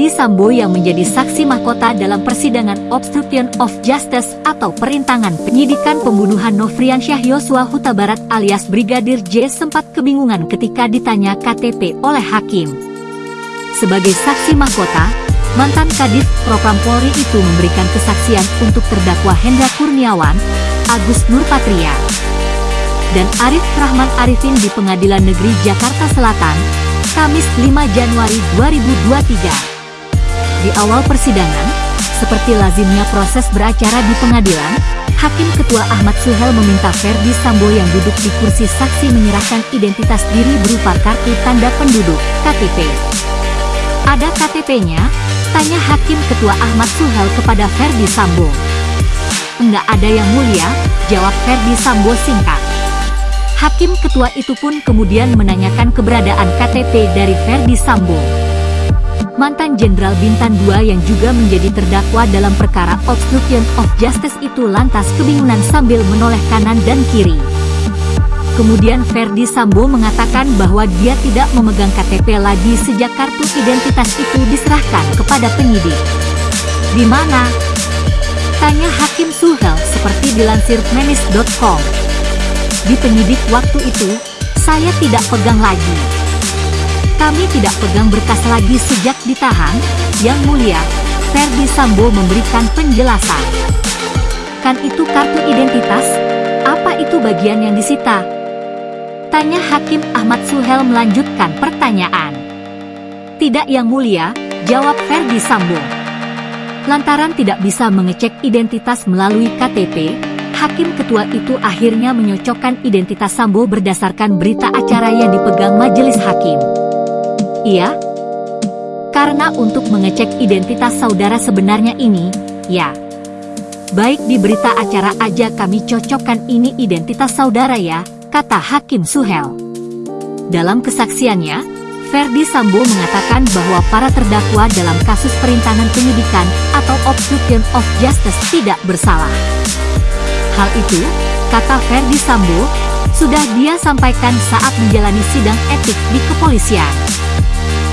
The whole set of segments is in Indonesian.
Ferdi Sambo yang menjadi saksi mahkota dalam persidangan obstruction of justice atau perintangan penyidikan pembunuhan Nofriansyah Yosua Huta Barat alias Brigadir J sempat kebingungan ketika ditanya KTP oleh hakim. Sebagai saksi mahkota, mantan Kadif Propam Polri itu memberikan kesaksian untuk terdakwa Hendra Kurniawan, Agus Nurpatria, dan Arif Rahman Arifin di Pengadilan Negeri Jakarta Selatan, Kamis 5 Januari 2023. Di awal persidangan, seperti lazimnya proses beracara di pengadilan, Hakim Ketua Ahmad Suhel meminta Ferdi Sambo yang duduk di kursi saksi menyerahkan identitas diri berupa kartu tanda penduduk, KTP. Ada KTP-nya? Tanya Hakim Ketua Ahmad Suhel kepada Ferdi Sambo. Enggak ada yang mulia, jawab Ferdi Sambo singkat. Hakim ketua itu pun kemudian menanyakan keberadaan KTP dari Ferdi Sambo. Mantan Jenderal Bintang II yang juga menjadi terdakwa dalam perkara obstruction of justice itu lantas kebingungan sambil menoleh kanan dan kiri. Kemudian Ferdi Sambo mengatakan bahwa dia tidak memegang KTP lagi sejak kartu identitas itu diserahkan kepada penyidik. Di mana? Tanya Hakim Suhel seperti dilansir menis.com. Di penyidik waktu itu, saya tidak pegang lagi. Kami tidak pegang berkas lagi sejak ditahan, Yang Mulia, Ferdi Sambo memberikan penjelasan. Kan itu kartu identitas? Apa itu bagian yang disita? Tanya Hakim Ahmad Suhel melanjutkan pertanyaan. Tidak Yang Mulia, jawab Ferdi Sambo. Lantaran tidak bisa mengecek identitas melalui KTP, Hakim ketua itu akhirnya menyocokkan identitas Sambo berdasarkan berita acara yang dipegang majelis hakim. Iya? Karena untuk mengecek identitas saudara sebenarnya ini, ya. Baik di berita acara aja kami cocokkan ini identitas saudara ya, kata Hakim Suhel. Dalam kesaksiannya, Ferdi Sambo mengatakan bahwa para terdakwa dalam kasus perintangan penyidikan atau obstruction of justice tidak bersalah. Hal itu, kata Ferdi Sambo, sudah dia sampaikan saat menjalani sidang etik di kepolisian.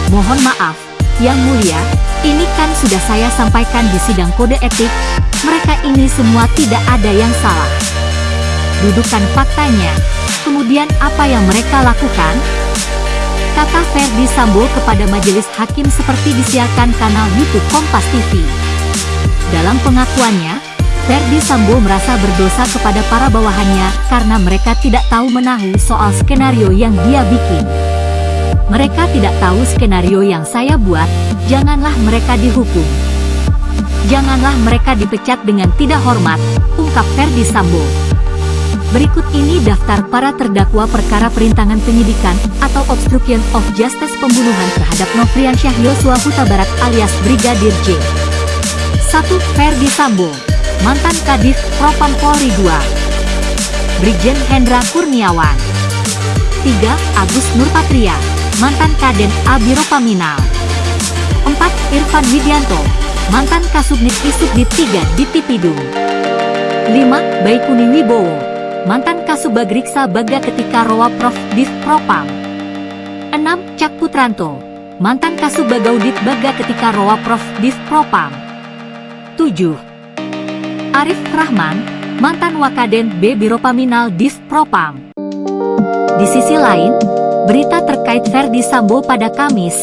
Mohon maaf, Yang Mulia, ini kan sudah saya sampaikan di sidang kode etik, mereka ini semua tidak ada yang salah. Dudukan faktanya, kemudian apa yang mereka lakukan? Kata Ferdi Sambo kepada majelis hakim seperti disiarkan kanal YouTube Kompas TV. Dalam pengakuannya, Ferdi Sambo merasa berdosa kepada para bawahannya karena mereka tidak tahu menahu soal skenario yang dia bikin. Mereka tidak tahu skenario yang saya buat, janganlah mereka dihukum. Janganlah mereka dipecat dengan tidak hormat, ungkap Ferdi Sambo. Berikut ini daftar para terdakwa perkara perintangan penyidikan atau obstruction of justice pembunuhan terhadap Nofriansyah Yosua Huta Barat alias Brigadir J. 1. Ferdi Sambo mantan Kadif Propam Polri II. Brigjen Hendra Kurniawan. 3. Agus Nurpatria, mantan Kaden Abiropaminal. 4. Irfan Widianto, mantan Kasubnit Isubdit 3 di Tipidung. 5. Baikuni Wibowo, mantan Kasubagriksa Baga ketika Roa Prof Div Propam. 6. Cak Putranto, mantan Kasubagaudit Baga ketika Roa Prof Div Propam. 7. Arif Rahman, mantan Wakaden B Biro Paminal Div Propam. Di sisi lain, terkait Ferdi Sambo pada Kamis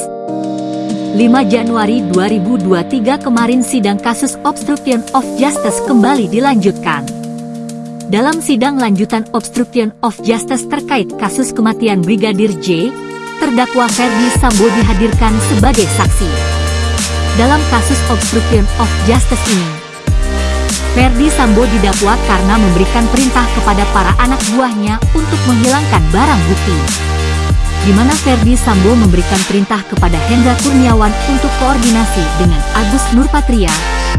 5 Januari 2023 kemarin sidang kasus obstruction of justice kembali dilanjutkan. Dalam sidang lanjutan obstruction of justice terkait kasus kematian Brigadir J, terdakwa Ferdi Sambo dihadirkan sebagai saksi. Dalam kasus obstruction of justice ini, Ferdi Sambo didakwa karena memberikan perintah kepada para anak buahnya untuk menghilangkan barang bukti. Di mana Ferdi Sambo memberikan perintah kepada Hendra Kurniawan untuk koordinasi dengan Agus Nurpatria,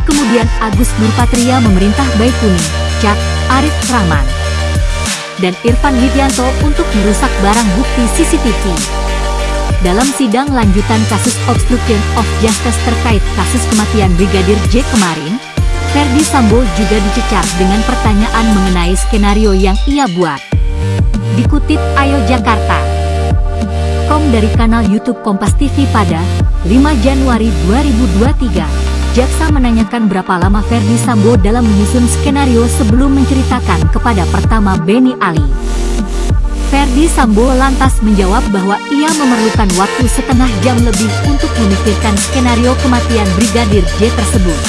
kemudian Agus Nurpatria memerintah Baikuni, Cak, Arif Rahman, dan Irfan Widianto untuk merusak barang bukti CCTV. Dalam sidang lanjutan kasus obstruction of justice terkait kasus kematian Brigadir J kemarin, Ferdi Sambo juga dicecar dengan pertanyaan mengenai skenario yang ia buat. Dikutip Ayo Jakarta. Dikutang dari kanal YouTube Kompas TV pada 5 Januari 2023, Jaksa menanyakan berapa lama Ferdi Sambo dalam menyusun skenario sebelum menceritakan kepada pertama Benny Ali. Ferdi Sambo lantas menjawab bahwa ia memerlukan waktu setengah jam lebih untuk memikirkan skenario kematian Brigadir J tersebut.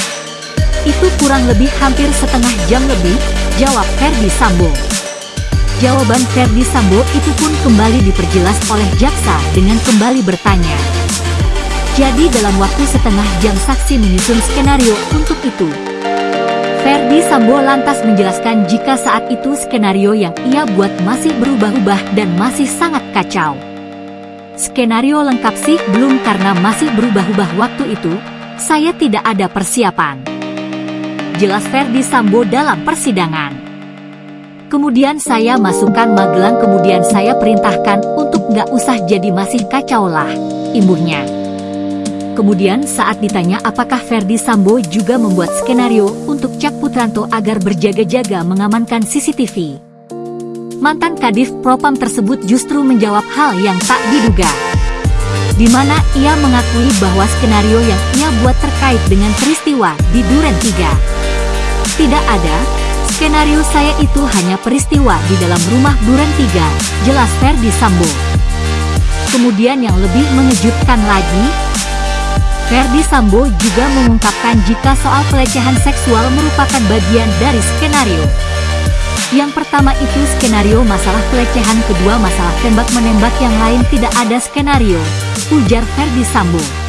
Itu kurang lebih hampir setengah jam lebih, jawab Ferdi Sambo. Jawaban Ferdi Sambo itu pun kembali diperjelas oleh jaksa dengan kembali bertanya. Jadi dalam waktu setengah jam saksi menyusun skenario untuk itu. Ferdi Sambo lantas menjelaskan jika saat itu skenario yang ia buat masih berubah-ubah dan masih sangat kacau. Skenario lengkap sih belum karena masih berubah-ubah waktu itu, saya tidak ada persiapan. Jelas Ferdi Sambo dalam persidangan. Kemudian saya masukkan Magelang kemudian saya perintahkan untuk nggak usah jadi masih kacau lah, imbuhnya. Kemudian saat ditanya apakah Ferdi Sambo juga membuat skenario untuk Cak Putranto agar berjaga-jaga mengamankan CCTV. Mantan Kadif Propam tersebut justru menjawab hal yang tak diduga. Di mana ia mengakui bahwa skenario yang ia buat terkait dengan peristiwa di Duren 3. Tidak ada, Skenario saya itu hanya peristiwa di dalam rumah Duren 3, jelas Ferdi Sambo. Kemudian yang lebih mengejutkan lagi, Ferdi Sambo juga mengungkapkan jika soal pelecehan seksual merupakan bagian dari skenario. Yang pertama itu skenario masalah pelecehan kedua masalah tembak-menembak yang lain tidak ada skenario, ujar Ferdi Sambo.